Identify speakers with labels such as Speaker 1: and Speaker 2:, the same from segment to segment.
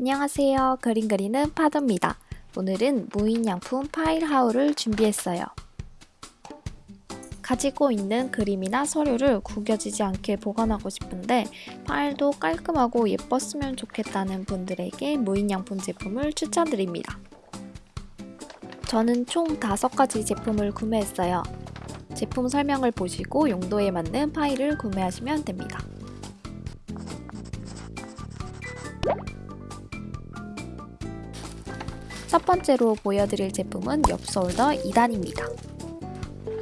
Speaker 1: 안녕하세요. 그림 그리는 파도입니다. 오늘은 무인양품 파일 하울을 준비했어요. 가지고 있는 그림이나 서류를 구겨지지 않게 보관하고 싶은데 파일도 깔끔하고 예뻤으면 좋겠다는 분들에게 무인양품 제품을 추천드립니다. 저는 총 5가지 제품을 구매했어요. 제품 설명을 보시고 용도에 맞는 파일을 구매하시면 됩니다. 첫 번째로 보여드릴 제품은 엽서 홀더 2단입니다.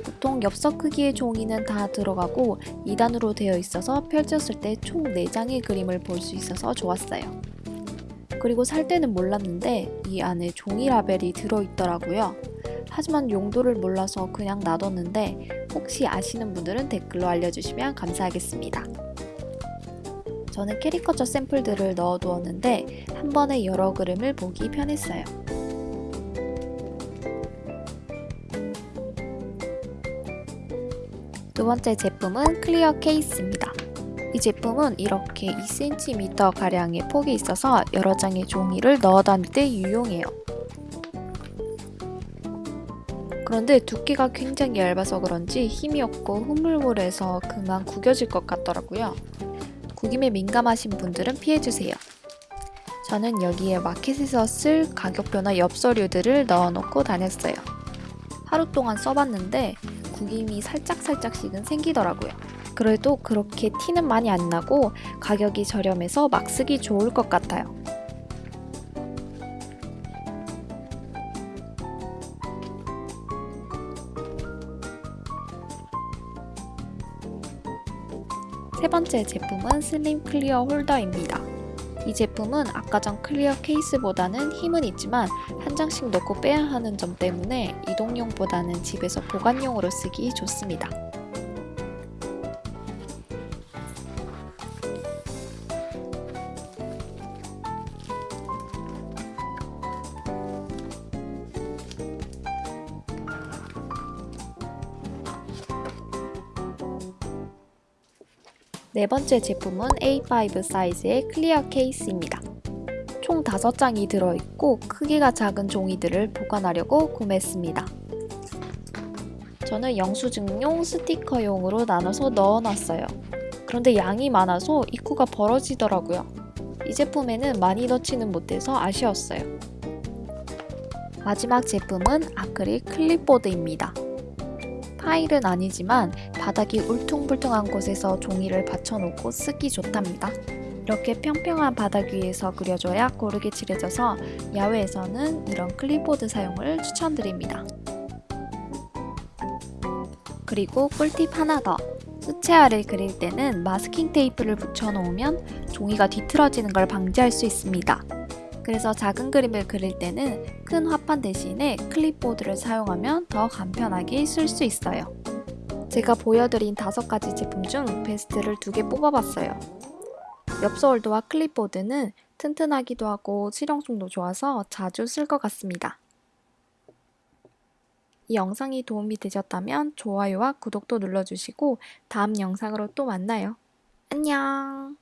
Speaker 1: 보통 엽서 크기의 종이는 다 들어가고 2단으로 되어 있어서 펼쳤을 때 총 4장의 그림을 볼 수 있어서 좋았어요. 그리고 살 때는 몰랐는데 이 안에 종이 라벨이 들어있더라고요. 하지만 용도를 몰라서 그냥 놔뒀는데 혹시 아시는 분들은 댓글로 알려주시면 감사하겠습니다. 저는 캐리커처 샘플들을 넣어두었는데 한 번에 여러 그림을 보기 편했어요. 두 번째 제품은 clear 케이스입니다. 이 제품은 이렇게 2cm 가량의 폭이 있어서 여러 장의 종이를 넣어 다닐 때 유용해요. 그런데 두께가 굉장히 얇아서 그런지 힘이 없고 흐물흐물해서 그만 구겨질 것 같더라고요. 구김에 민감하신 분들은 피해주세요. 저는 여기에 마켓에서 쓸 가격표나 엽서류들을 넣어놓고 다녔어요. 하루 동안 써봤는데 구김이 살짝살짝씩은 생기더라고요. 그래도 그렇게 티는 많이 안 나고 가격이 저렴해서 막 쓰기 좋을 것 같아요. 세 번째 제품은 slim clear 홀더입니다. 이 제품은 아까 전 clear 케이스보다는 힘은 있지만 한 장씩 넣고 빼야 하는 점 때문에 이동용보다는 집에서 보관용으로 쓰기 좋습니다. 네 번째 제품은 A5 사이즈의 clear 케이스입니다. 총 5장이 들어있고 크기가 작은 종이들을 보관하려고 구매했습니다. 저는 영수증용 스티커용으로 나눠서 넣어놨어요. 그런데 양이 많아서 입구가 벌어지더라고요. 이 제품에는 많이 넣지는 못해서 아쉬웠어요. 마지막 제품은 아크릴 클립보드입니다. 파일은 아니지만 바닥이 울퉁불퉁한 곳에서 종이를 받쳐놓고 쓰기 좋답니다. 이렇게 평평한 바닥 위에서 그려줘야 고르게 칠해져서 야외에서는 이런 클립보드 사용을 추천드립니다. 그리고 꿀팁 하나 더! 수채화를 그릴 때는 마스킹 테이프를 붙여놓으면 종이가 뒤틀어지는 걸 방지할 수 있습니다. 그래서 작은 그림을 그릴 때는 큰 화판 대신에 클립보드를 사용하면 더 간편하게 쓸 수 있어요. 제가 보여드린 다섯 가지 제품 중 베스트를 두개 뽑아봤어요. 엽서홀더와 클립보드는 튼튼하기도 하고 실용성도 좋아서 자주 쓸 것 같습니다. 이 영상이 도움이 되셨다면 좋아요와 구독도 눌러주시고 다음 영상으로 또 만나요. 안녕